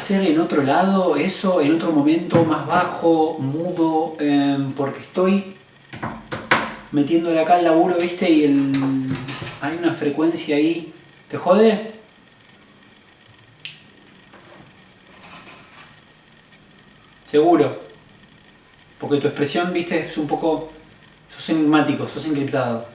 Hacer en otro lado eso, en otro momento más bajo, mudo, em, porque estoy metiéndole acá el laburo, viste, y el, hay una frecuencia ahí. ¿Te jode? Seguro. Porque tu expresión, viste, es un poco... Sos enigmático, sos encriptado.